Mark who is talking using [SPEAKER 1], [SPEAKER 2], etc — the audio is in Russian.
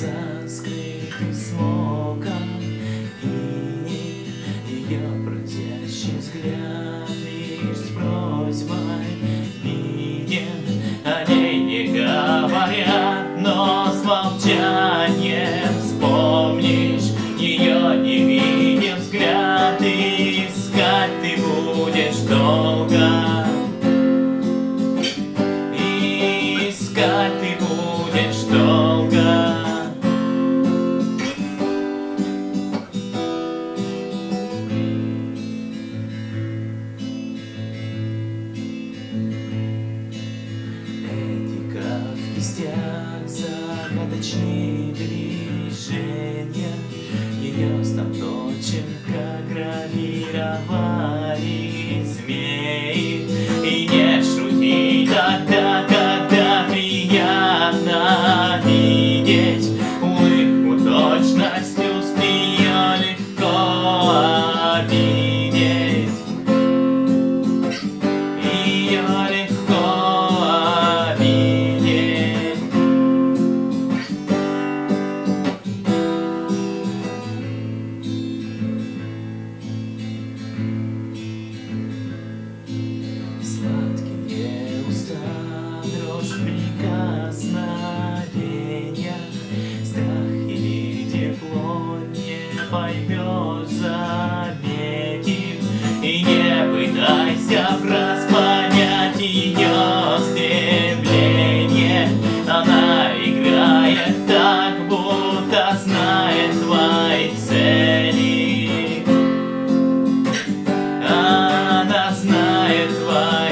[SPEAKER 1] sunscreen. Кистях загадочные движения поймет, заметит И не пытайся враз понять ее стремление. Она играет так, будто знает твои цели. Она знает твои